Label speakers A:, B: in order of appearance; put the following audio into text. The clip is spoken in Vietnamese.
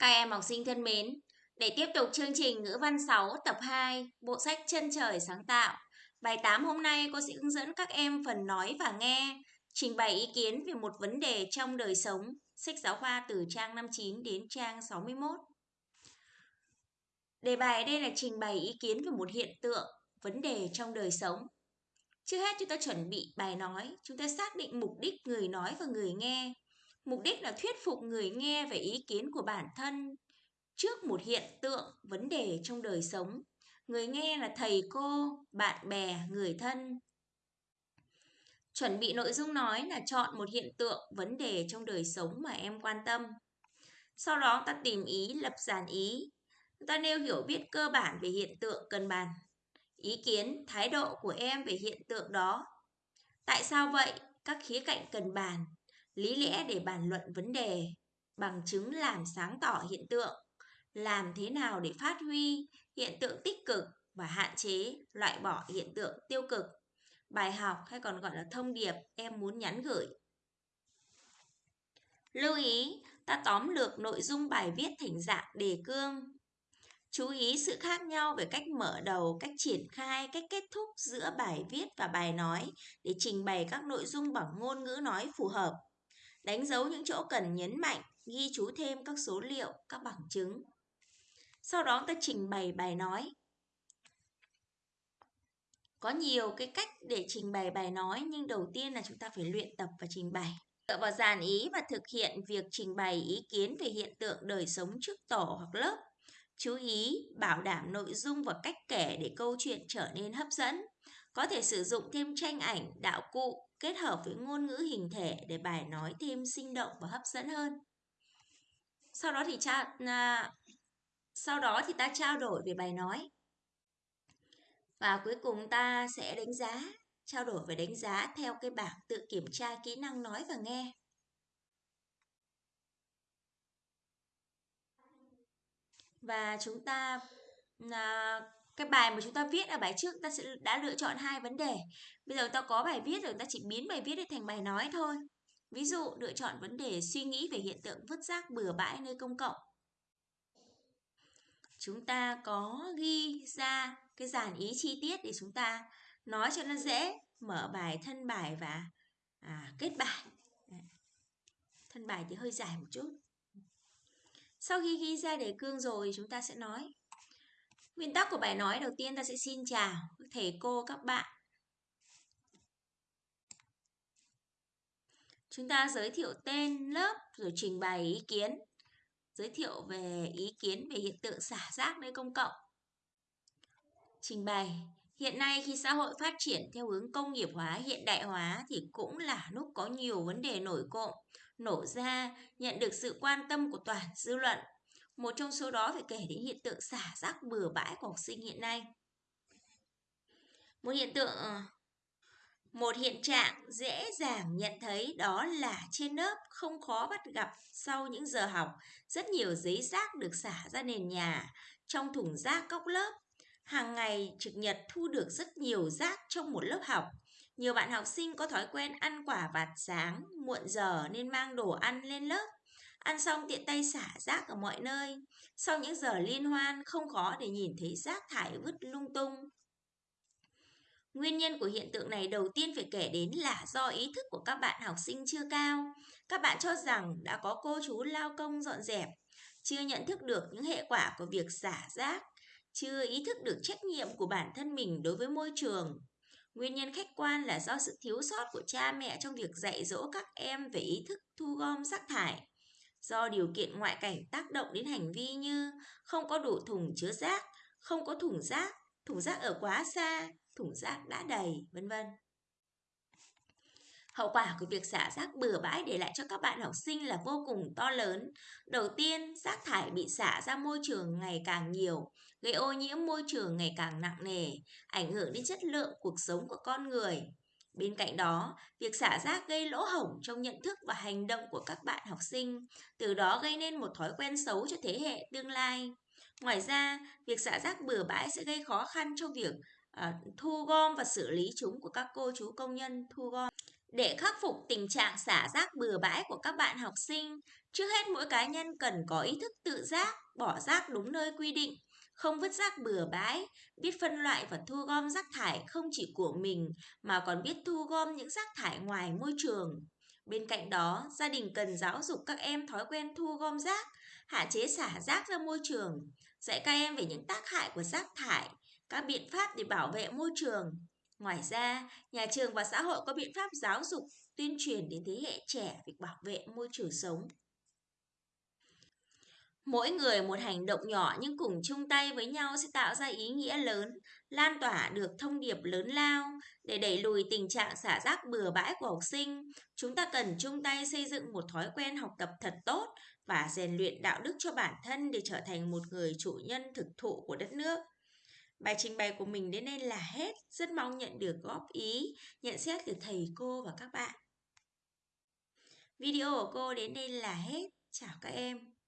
A: Các em học sinh thân mến, để tiếp tục chương trình ngữ văn 6 tập 2, bộ sách Chân trời sáng tạo. Bài 8 hôm nay cô sẽ hướng dẫn các em phần nói và nghe, trình bày ý kiến về một vấn đề trong đời sống. Sách giáo khoa từ trang 59 đến trang 61. Đề bài đây là trình bày ý kiến về một hiện tượng, vấn đề trong đời sống. Trước hết chúng ta chuẩn bị bài nói, chúng ta xác định mục đích người nói và người nghe. Mục đích là thuyết phục người nghe về ý kiến của bản thân trước một hiện tượng, vấn đề trong đời sống. Người nghe là thầy cô, bạn bè, người thân. Chuẩn bị nội dung nói là chọn một hiện tượng, vấn đề trong đời sống mà em quan tâm. Sau đó ta tìm ý, lập dàn ý. Ta nêu hiểu biết cơ bản về hiện tượng cần bàn. Ý kiến, thái độ của em về hiện tượng đó. Tại sao vậy? Các khía cạnh cần bàn lý lẽ để bàn luận vấn đề, bằng chứng làm sáng tỏ hiện tượng, làm thế nào để phát huy hiện tượng tích cực và hạn chế loại bỏ hiện tượng tiêu cực. Bài học hay còn gọi là thông điệp em muốn nhắn gửi. Lưu ý, ta tóm lược nội dung bài viết thành dạng đề cương. Chú ý sự khác nhau về cách mở đầu, cách triển khai, cách kết thúc giữa bài viết và bài nói để trình bày các nội dung bằng ngôn ngữ nói phù hợp đánh dấu những chỗ cần nhấn mạnh, ghi chú thêm các số liệu, các bằng chứng. Sau đó ta trình bày bài nói. Có nhiều cái cách để trình bày bài nói nhưng đầu tiên là chúng ta phải luyện tập và trình bày. Dựa vào dàn ý và thực hiện việc trình bày ý kiến về hiện tượng đời sống trước tổ hoặc lớp. Chú ý bảo đảm nội dung và cách kể để câu chuyện trở nên hấp dẫn. Có thể sử dụng thêm tranh ảnh, đạo cụ, kết hợp với ngôn ngữ hình thể để bài nói thêm sinh động và hấp dẫn hơn. Sau đó thì cha à, sau đó thì ta trao đổi về bài nói. Và cuối cùng ta sẽ đánh giá, trao đổi về đánh giá theo cái bảng tự kiểm tra kỹ năng nói và nghe. Và chúng ta à, cái bài mà chúng ta viết ở bài trước ta sẽ đã lựa chọn hai vấn đề. Bây giờ ta có bài viết rồi ta chỉ biến bài viết để thành bài nói thôi. Ví dụ lựa chọn vấn đề suy nghĩ về hiện tượng vứt rác bừa bãi nơi công cộng. Chúng ta có ghi ra cái dàn ý chi tiết để chúng ta nói cho nó dễ mở bài thân bài và à, kết bài. Thân bài thì hơi dài một chút. Sau khi ghi ra đề cương rồi chúng ta sẽ nói. Nguyên tắc của bài nói đầu tiên ta sẽ xin chào thầy cô các bạn. Chúng ta giới thiệu tên lớp rồi trình bày ý kiến. Giới thiệu về ý kiến về hiện tượng xả rác nơi công cộng. Trình bày Hiện nay khi xã hội phát triển theo hướng công nghiệp hóa, hiện đại hóa thì cũng là lúc có nhiều vấn đề nổi cộm, nổ ra, nhận được sự quan tâm của toàn dư luận. Một trong số đó phải kể đến hiện tượng xả rác bừa bãi của học sinh hiện nay. Một hiện tượng ờ, một hiện trạng dễ dàng nhận thấy đó là trên lớp không khó bắt gặp sau những giờ học rất nhiều giấy rác được xả ra nền nhà trong thùng rác góc lớp. Hàng ngày trực nhật thu được rất nhiều rác trong một lớp học. Nhiều bạn học sinh có thói quen ăn quả vặt sáng, muộn giờ nên mang đồ ăn lên lớp. Ăn xong tiện tay xả rác ở mọi nơi. Sau những giờ liên hoan, không khó để nhìn thấy rác thải vứt lung tung. Nguyên nhân của hiện tượng này đầu tiên phải kể đến là do ý thức của các bạn học sinh chưa cao. Các bạn cho rằng đã có cô chú lao công dọn dẹp, chưa nhận thức được những hệ quả của việc xả rác, chưa ý thức được trách nhiệm của bản thân mình đối với môi trường. Nguyên nhân khách quan là do sự thiếu sót của cha mẹ trong việc dạy dỗ các em về ý thức thu gom rác thải do điều kiện ngoại cảnh tác động đến hành vi như không có đủ thùng chứa rác, không có thùng rác, thùng rác ở quá xa, thùng rác đã đầy, vân vân. Hậu quả của việc xả rác bừa bãi để lại cho các bạn học sinh là vô cùng to lớn. Đầu tiên, rác thải bị xả ra môi trường ngày càng nhiều, gây ô nhiễm môi trường ngày càng nặng nề, ảnh hưởng đến chất lượng cuộc sống của con người. Bên cạnh đó, việc xả rác gây lỗ hổng trong nhận thức và hành động của các bạn học sinh, từ đó gây nên một thói quen xấu cho thế hệ tương lai. Ngoài ra, việc xả rác bừa bãi sẽ gây khó khăn trong việc à, thu gom và xử lý chúng của các cô chú công nhân thu gom. Để khắc phục tình trạng xả rác bừa bãi của các bạn học sinh, trước hết mỗi cá nhân cần có ý thức tự giác, bỏ rác đúng nơi quy định, không vứt rác bừa bãi, biết phân loại và thu gom rác thải không chỉ của mình mà còn biết thu gom những rác thải ngoài môi trường. Bên cạnh đó, gia đình cần giáo dục các em thói quen thu gom rác, hạn chế xả rác ra môi trường, dạy các em về những tác hại của rác thải, các biện pháp để bảo vệ môi trường. Ngoài ra, nhà trường và xã hội có biện pháp giáo dục, tuyên truyền đến thế hệ trẻ việc bảo vệ môi trường sống. Mỗi người một hành động nhỏ nhưng cùng chung tay với nhau sẽ tạo ra ý nghĩa lớn, lan tỏa được thông điệp lớn lao. Để đẩy lùi tình trạng xả rác bừa bãi của học sinh, chúng ta cần chung tay xây dựng một thói quen học tập thật tốt và rèn luyện đạo đức cho bản thân để trở thành một người chủ nhân thực thụ của đất nước. Bài trình bày của mình đến đây là hết. Rất mong nhận được góp ý, nhận xét từ thầy cô và các bạn. Video của cô đến đây là hết. Chào các em.